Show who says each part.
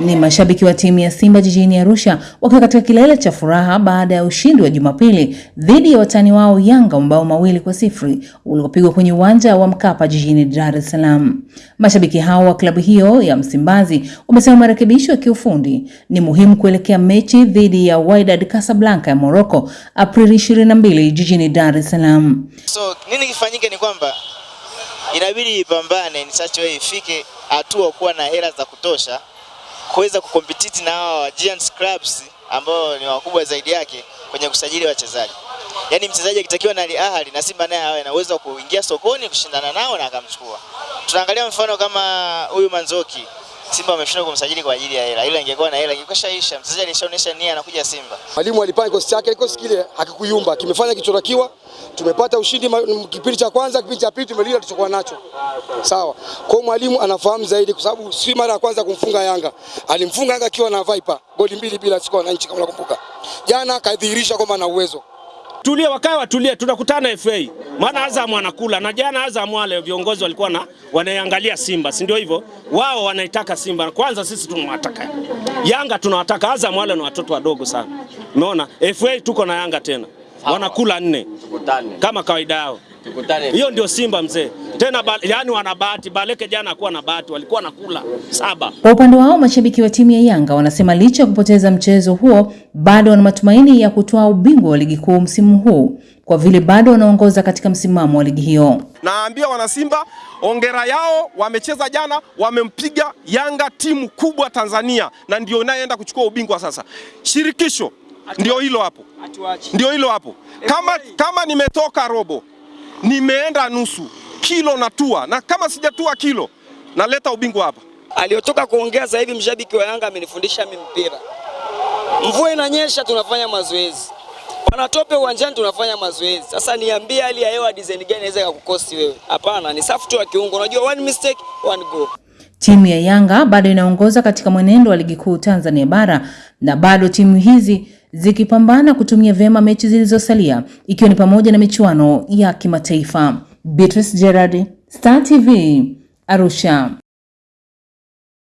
Speaker 1: Ni mashabiki wa timu ya Simba jijini Arusha wakiwa katika kilele cha furaha baada ya ushindi wa Jumapili dhidi ya watani wao Yanga mabao mawili kwa sifuri uliopigwa kwenye uwanja wa Mkapa jijini Dar es Salaam. Mashabiki hao wa klabu hiyo ya Msimbazi wamesema marekebisho ya kiufundi ni muhimu kuelekea mechi dhidi ya Wydad Casablanca ya Morocco Aprili 22 jijini Dar es Salaam.
Speaker 2: So nini kifanyike ni kwamba inabidi ipambane ni ifike hatua kuwa na hela za kutosha kuweza kukompetiti na hawa Giants Clubs ambao ni wakubwa zaidi yake kwenye kusajili wachezaji. Yaani mchezaji akitakiwa na Al na Simba naye awe na uwezo wa kuingia sokoni kushindana nao na akamchukua. Tunaangalia mfano kama huyu Manzoki. Simba wameshindwa kumsajili kwa ajili ya hela. Ila ingekuwa na hela ingekwishaisha. Mchezaji alishaonyesha nia anakuja Simba.
Speaker 3: Mwalimu alipanga kikosi chake, kikosi kile hakikuyumba, kimefanya kichotakiwa. Tumepata ushindi kipindi cha kwanza, kipindi cha pili tumelinda tulichokuwa nacho. Sawa. Kwa mwalimu anafahamu zaidi kwa sababu si mara ya kwanza kumfunga Yanga. Alimfunga Yanga akiwa na Viper, goli mbili bila siku wananchi kama nakumbuka. Jana kadhihirisha kwamba ana uwezo.
Speaker 4: Tulie, wakae watulie, tunakutana FA. Maana Azam anakula na jana Azam wale viongozi walikuwa na wanaiangalia Simba, si ndio hivyo? Wao wanaitaka Simba. Kwanza sisi tunawataka. Yanga tunawataka, Azam wale ni watoto wadogo sana. Umeona? FA tuko na Yanga tena. Wanakula nne. Kama kawaida yao. Hiyo ndio Simba mzee. Tena ba, yani wana bahati. Baleke jana akuwa na bahati, walikuwa nakula saba.
Speaker 1: Kwa upande wao mashabiki wa timu ya Yanga wanasema licha ya kupoteza mchezo huo bado wana matumaini ya kutoa ubingwa wa ligi kuu msimu huu kwa vile bado wanaongoza katika msimamo wa ligi hiyo.
Speaker 5: Naambia wanasimba ongera yao, wamecheza jana, wamempiga Yanga, timu kubwa Tanzania, na ndio inayoenda kuchukua ubingwa sasa. Shirikisho ndio hilo hapo, ndio hilo hapo. Kama, kama nimetoka robo nimeenda nusu kilo natua, na kama sijatua kilo naleta ubingwa hapa.
Speaker 6: Aliyotoka kuongea sasa hivi mshabiki wa Yanga amenifundisha mimi mpira. Mvua inanyesha tunafanya mazoezi, panatope uwanjani tunafanya mazoezi. Sasa niambie, hali ya hewa design gani inaweza kukukosi wewe? Hapana, ni safu tu ya kiungo. Unajua one mistake one goal.
Speaker 1: Timu ya Yanga bado inaongoza katika mwenendo wa ligi kuu Tanzania bara na bado timu hizi zikipambana kutumia vyema mechi zilizosalia ikiwa ni pamoja na michuano ya kimataifa. Beatrice Gerard, Star TV, Arusha.